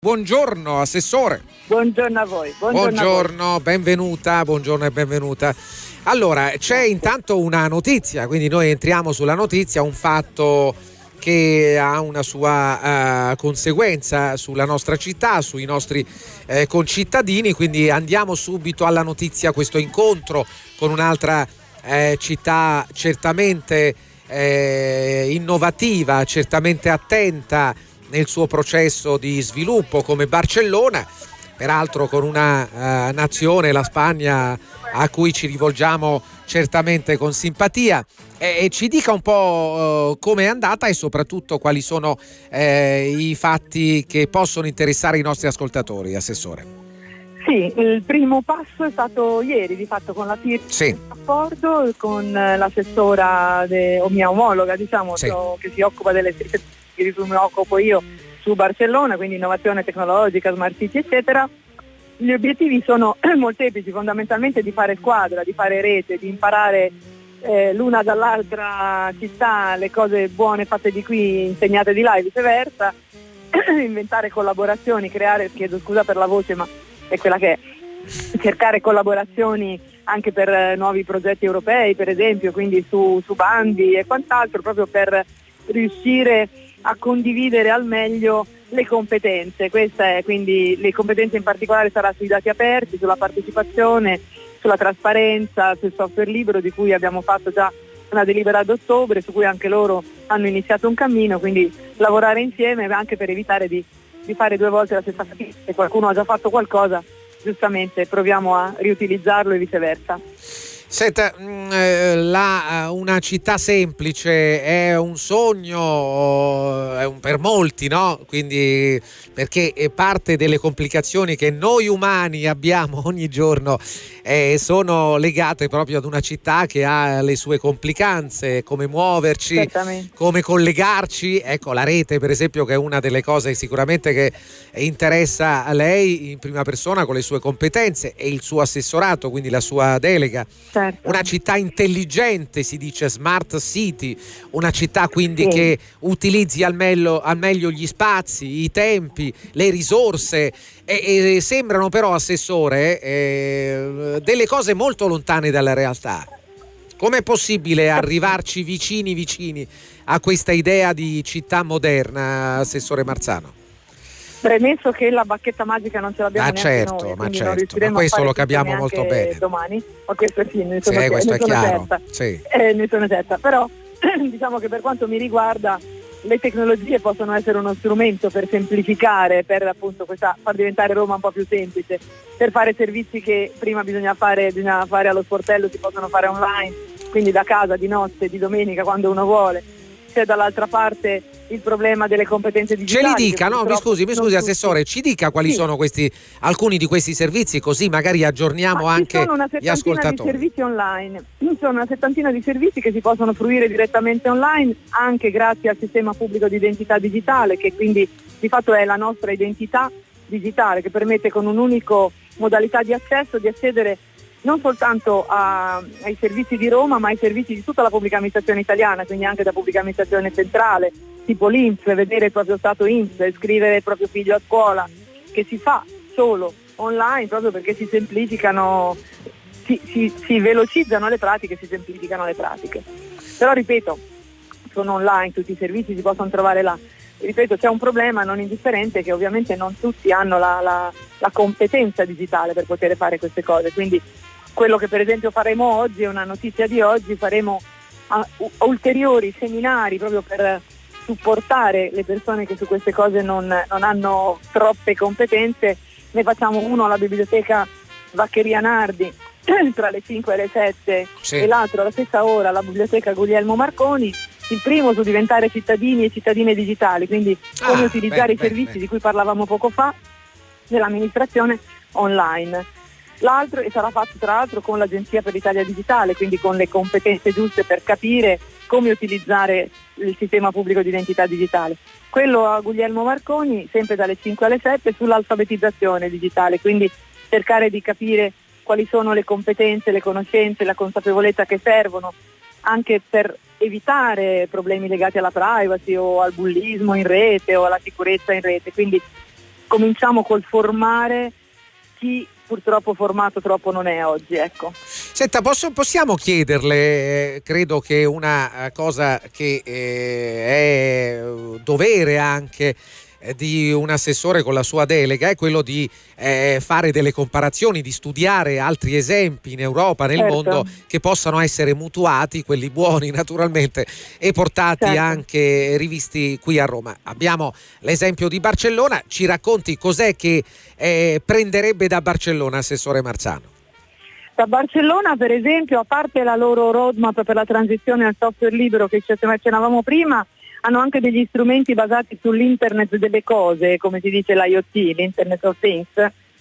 Buongiorno Assessore. Buongiorno a voi. Buongiorno, buongiorno a voi. benvenuta, buongiorno e benvenuta. Allora, c'è intanto una notizia, quindi noi entriamo sulla notizia, un fatto che ha una sua uh, conseguenza sulla nostra città, sui nostri eh, concittadini, quindi andiamo subito alla notizia, questo incontro con un'altra eh, città certamente innovativa, certamente attenta nel suo processo di sviluppo come Barcellona, peraltro con una uh, nazione, la Spagna, a cui ci rivolgiamo certamente con simpatia. E, e ci dica un po' uh, come è andata e soprattutto quali sono eh, i fatti che possono interessare i nostri ascoltatori, Assessore. Sì, il primo passo è stato ieri, di fatto con la firma sì. rapporto con l'assessora de, o mia omologa, diciamo, sì. che si occupa delle di cui mi occupo io su Barcellona, quindi innovazione tecnologica, smart city, eccetera. Gli obiettivi sono molteplici, fondamentalmente di fare squadra, di fare rete, di imparare eh, l'una dall'altra città le cose buone fatte di qui, insegnate di là e viceversa, inventare collaborazioni, creare, chiedo scusa per la voce, ma è quella che è, cercare collaborazioni anche per eh, nuovi progetti europei, per esempio, quindi su, su bandi e quant'altro, proprio per riuscire a condividere al meglio le competenze. Queste, quindi le competenze in particolare saranno sui dati aperti, sulla partecipazione, sulla trasparenza, sul software libero di cui abbiamo fatto già una delibera ad ottobre, su cui anche loro hanno iniziato un cammino, quindi lavorare insieme anche per evitare di, di fare due volte la stessa fatica. Se qualcuno ha già fatto qualcosa, giustamente proviamo a riutilizzarlo e viceversa. Senta, mm, eh, la, eh, una città semplice è un sogno è un, per molti, no? Quindi perché parte delle complicazioni che noi umani abbiamo ogni giorno eh, sono legate proprio ad una città che ha le sue complicanze, come muoverci, come collegarci. Ecco, la rete, per esempio, che è una delle cose sicuramente che interessa a lei in prima persona con le sue competenze e il suo assessorato, quindi la sua delega certo. Una città intelligente, si dice smart city, una città quindi sì. che utilizzi al meglio, al meglio, gli spazi, i tempi, le risorse e, e sembrano però, Assessore, eh, delle cose molto lontane dalla realtà. Com'è possibile arrivarci vicini vicini a questa idea di città moderna, Assessore Marzano? Premesso che la bacchetta magica non ce l'abbiamo ah, certo, noi, ma certo, ma questo lo capiamo molto bene. Domani, ma questo sì, ne sono, sì, questo ne è sono chiaro. certa. Sì. Eh, ne sono certa, però diciamo che per quanto mi riguarda le tecnologie possono essere uno strumento per semplificare, per appunto questa, far diventare Roma un po' più semplice, per fare servizi che prima bisogna fare, bisogna fare allo sportello, si possono fare online, quindi da casa, di notte, di domenica, quando uno vuole c'è dall'altra parte il problema delle competenze digitali. Ce li dica, no, mi scusi, mi scusi Assessore, ci dica quali sì. sono questi, alcuni di questi servizi così magari aggiorniamo Ma anche gli ascoltatori. Ci sono una settantina di servizi online, ci sono una settantina di servizi che si possono fruire direttamente online anche grazie al sistema pubblico di identità digitale che quindi di fatto è la nostra identità digitale che permette con un'unica modalità di accesso di accedere non soltanto a, ai servizi di Roma ma ai servizi di tutta la pubblica amministrazione italiana, quindi anche da pubblica amministrazione centrale, tipo l'Inps, vedere il proprio stato Inps, iscrivere il proprio figlio a scuola, che si fa solo online proprio perché si semplificano, si, si, si velocizzano le pratiche, si semplificano le pratiche. Però ripeto, sono online, tutti i servizi si possono trovare là. Ripeto, c'è un problema non indifferente che ovviamente non tutti hanno la, la, la competenza digitale per poter fare queste cose, quindi quello che per esempio faremo oggi, è una notizia di oggi, faremo uh, ulteriori seminari proprio per supportare le persone che su queste cose non, non hanno troppe competenze. Ne facciamo uno alla biblioteca Vaccheria Nardi tra le 5 e le 7 sì. e l'altro alla stessa ora alla biblioteca Guglielmo Marconi. Il primo su diventare cittadini e cittadine digitali, quindi come ah, utilizzare beh, i servizi beh. di cui parlavamo poco fa nell'amministrazione online l'altro e sarà fatto tra l'altro con l'Agenzia per l'Italia Digitale, quindi con le competenze giuste per capire come utilizzare il sistema pubblico di identità digitale. Quello a Guglielmo Marconi, sempre dalle 5 alle 7, sull'alfabetizzazione digitale, quindi cercare di capire quali sono le competenze, le conoscenze, la consapevolezza che servono anche per evitare problemi legati alla privacy o al bullismo in rete o alla sicurezza in rete. Quindi cominciamo col formare chi purtroppo formato troppo non è oggi. Ecco. Senta, posso, possiamo chiederle, eh, credo che una eh, cosa che eh, è dovere anche eh, di un assessore con la sua delega è quello di eh, fare delle comparazioni, di studiare altri esempi in Europa, nel certo. mondo che possano essere mutuati, quelli buoni naturalmente, e portati certo. anche rivisti qui a Roma. Abbiamo l'esempio di Barcellona, ci racconti cos'è che eh, prenderebbe da Barcellona, assessore Marzano? Da Barcellona per esempio, a parte la loro roadmap per la transizione al software libero che ci accennavamo prima, hanno anche degli strumenti basati sull'internet delle cose, come si dice l'IoT, l'Internet of Things,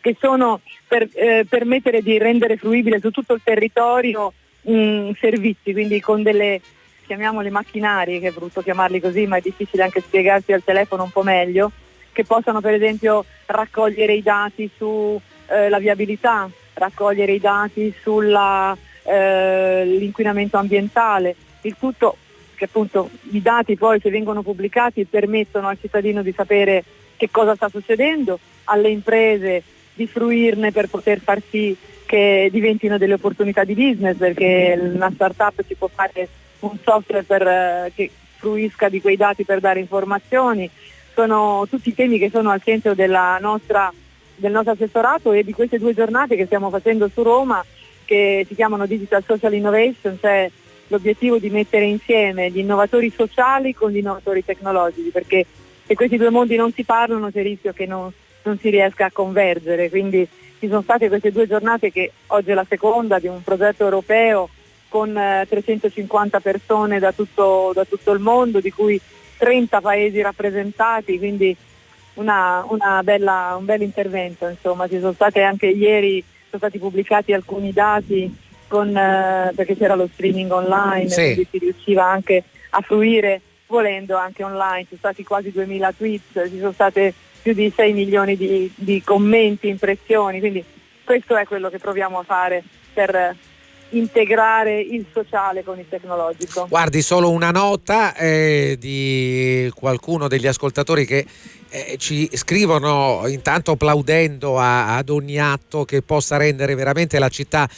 che sono per eh, permettere di rendere fruibile su tutto il territorio mh, mm, servizi, quindi con delle chiamiamole macchinari, che è brutto chiamarli così, ma è difficile anche spiegarsi al telefono un po' meglio, che possano per esempio raccogliere i dati sulla eh, viabilità, raccogliere i dati sull'inquinamento eh, ambientale, il tutto che appunto i dati poi se vengono pubblicati permettono al cittadino di sapere che cosa sta succedendo, alle imprese di fruirne per poter far sì che diventino delle opportunità di business, perché una startup ci può fare un software per, eh, che fruisca di quei dati per dare informazioni, sono tutti temi che sono al centro nostra, del nostro assessorato e di queste due giornate che stiamo facendo su Roma che si chiamano Digital Social Innovation, cioè l'obiettivo di mettere insieme gli innovatori sociali con gli innovatori tecnologici, perché se questi due mondi non si parlano c'è il rischio che non, non si riesca a convergere. Quindi ci sono state queste due giornate che oggi è la seconda di un progetto europeo con eh, 350 persone da tutto, da tutto, il mondo, di cui 30 paesi rappresentati, quindi una, una bella, un bel intervento. Insomma. Ci sono state anche ieri sono stati pubblicati alcuni dati con, eh, perché c'era lo streaming online, sì. quindi si riusciva anche a fruire volendo anche online, ci sono stati quasi 2000 tweet, ci sono state più di 6 milioni di, di commenti, impressioni, quindi questo è quello che proviamo a fare per integrare il sociale con il tecnologico. Guardi, solo una nota eh, di qualcuno degli ascoltatori che eh, ci scrivono intanto applaudendo a, ad ogni atto che possa rendere veramente la città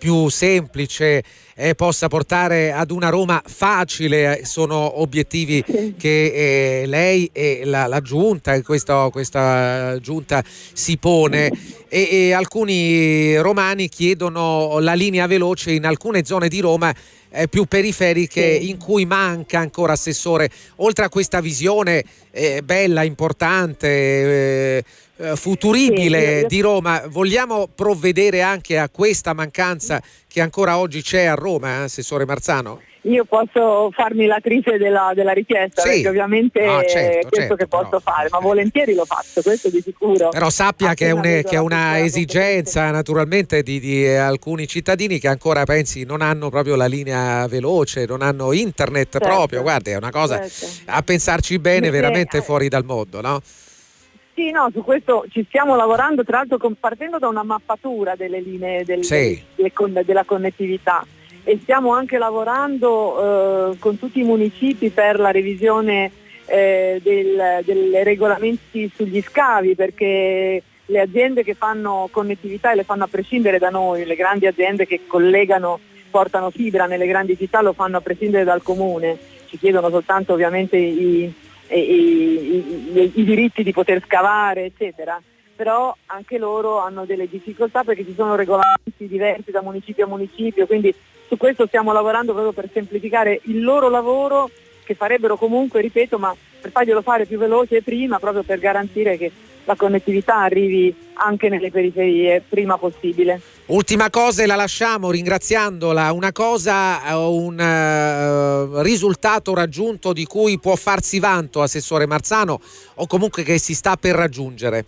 più semplice e possa portare ad una Roma facile sono obiettivi che eh, lei e la, la giunta, questa, questa, giunta si pone. E, e alcuni romani chiedono la linea veloce in alcune zone di Roma eh, più periferiche sì. in cui manca ancora assessore, oltre a questa visione eh, bella, importante, eh, eh futuribile sì, di Roma, vogliamo provvedere anche a questa mancanza che ancora oggi c'è a Roma, eh, Assessore Marzano? Io posso farmi l'attrice della, della richiesta, sì. perché ovviamente ah, certo, è questo certo, che posso però, fare, ma volentieri lo faccio, questo di sicuro. Però sappia che è, un, che è una esigenza naturalmente di, di, alcuni cittadini che ancora pensi non hanno proprio la linea veloce, non hanno internet certo. proprio, guardi, è una cosa certo. a pensarci bene perché, veramente eh, fuori dal mondo, no? Sì, no, su questo ci stiamo lavorando, tra l'altro partendo da una mappatura delle linee del, sì. delle, della connettività e stiamo anche lavorando eh, con tutti i municipi per la revisione eh, del, dei regolamenti sugli scavi perché le aziende che fanno connettività e le fanno a prescindere da noi, le grandi aziende che collegano, portano fibra nelle grandi città lo fanno a prescindere dal comune, ci chiedono soltanto ovviamente i, i, i, i diritti di poter scavare eccetera però anche loro hanno delle difficoltà perché ci sono regolamenti diversi da municipio a municipio, quindi su questo stiamo lavorando proprio per semplificare il loro lavoro che farebbero comunque, ripeto, ma per farglielo fare più veloce prima, proprio per garantire che la connettività arrivi anche nelle periferie prima possibile. Ultima cosa e la lasciamo ringraziandola, una cosa, eh, un uh, risultato raggiunto di cui può farsi vanto Assessore Marzano o comunque che si sta per raggiungere.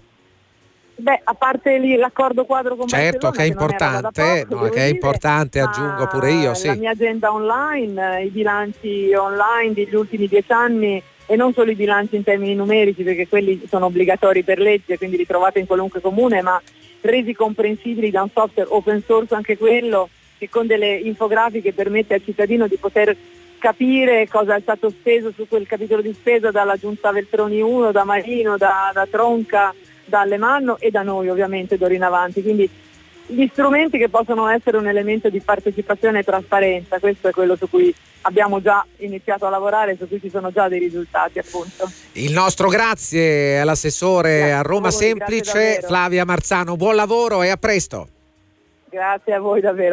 Beh, a parte lì l'accordo quadro con certo che è importante, no, che è importante, dire, aggiungo pure io. Sì. La mia agenda online, i bilanci online degli ultimi dieci anni e non solo i bilanci in termini numerici perché quelli sono obbligatori per legge, quindi li trovate in qualunque comune, ma resi comprensibili da un software open source anche quello che con delle infografiche permette al cittadino di poter capire cosa è stato speso su quel capitolo di spesa dalla giunta Veltroni 1, da Marino, da, da Tronca dall'Emanno e da noi ovviamente d'ora in avanti. Quindi gli strumenti che possono essere un elemento di partecipazione e trasparenza, questo è quello su cui abbiamo già iniziato a lavorare, su cui ci sono già dei risultati appunto. Il nostro grazie all'assessore grazie a Roma a voi, Semplice Flavia Marzano, buon lavoro e a presto. Grazie a voi davvero.